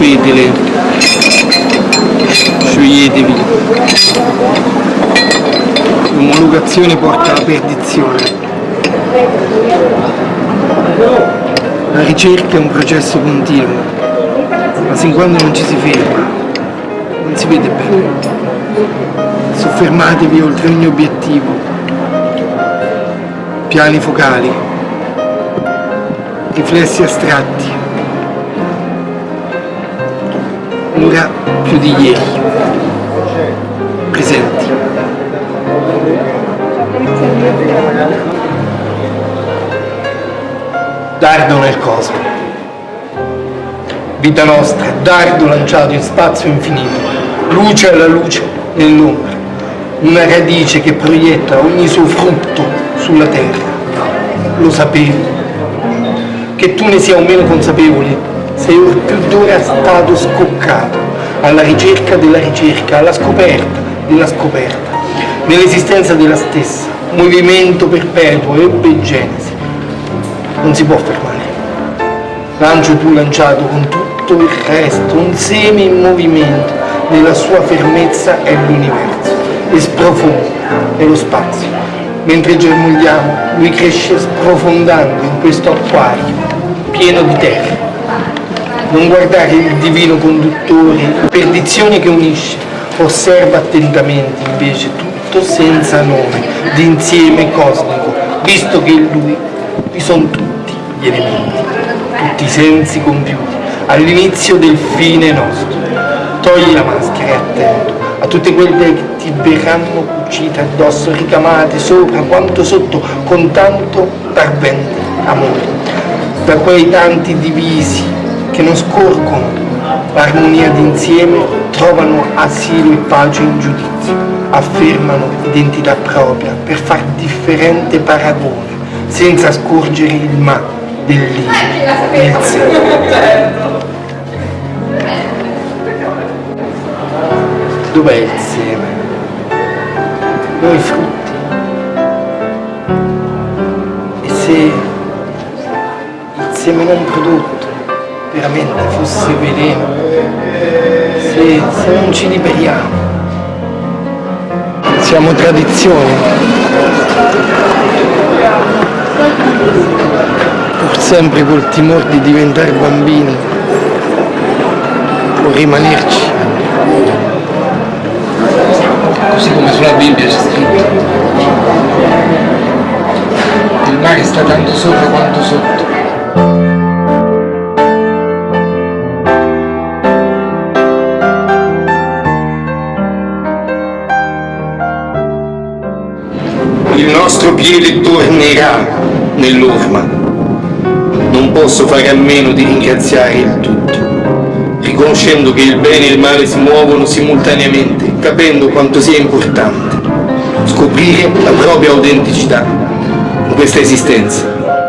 veleno. Scioglietevi. L'omologazione porta alla perdizione. La ricerca è un processo continuo, ma sin quando non ci si ferma, non si vede bene. Soffermatevi oltre ogni obiettivo. Piani focali, riflessi astratti. Ora più di ieri. Presenti. Dardo nel cosmo. Vita nostra, dardo lanciato in spazio infinito, luce alla luce nell'ombra, una radice che proietta ogni suo frutto sulla terra. Lo sapevi. Che tu ne sia o meno consapevole, sei or più d'ora stato scoccato alla ricerca della ricerca, alla scoperta della scoperta, nell'esistenza della stessa, movimento perpetuo, ebbe genesi non si può fermare. Lancio tu lanciato con tutto il resto, un seme in movimento, nella sua fermezza è l'universo, e sprofonda, è lo spazio. Mentre germogliamo, lui cresce sprofondando in questo acquario, pieno di terra. Non guardare il divino conduttore, perdizione che unisce, osserva attentamente invece tutto senza nome, d'insieme cosmico, visto che in lui vi sono tutti gli elementi, tutti i sensi compiuti, all'inizio del fine nostro. Togli la maschera e attento a tutte quelle che ti verranno cucite addosso, ricamate sopra quanto sotto, con tanto d'ardente amore. Da quei tanti divisi che non scorgono l'armonia d'insieme, trovano asilo e pace in giudizio, affermano identità propria per far differente paragone senza scorgere il ma dell'io nel sé. Dov'è il seme? Noi frutti. E se il seme non prodotto veramente fosse veleno, se, se non ci liberiamo, siamo tradizione pur sempre col timore di diventare bambini o rimanerci. Così come sulla Bibbia c'è scritto. Il mare sta tanto sopra quanto sotto. Il nostro piede tornerà nell'orma. Non posso fare a meno di ringraziare il tutto, riconoscendo che il bene e il male si muovono simultaneamente, capendo quanto sia importante scoprire la propria autenticità in questa esistenza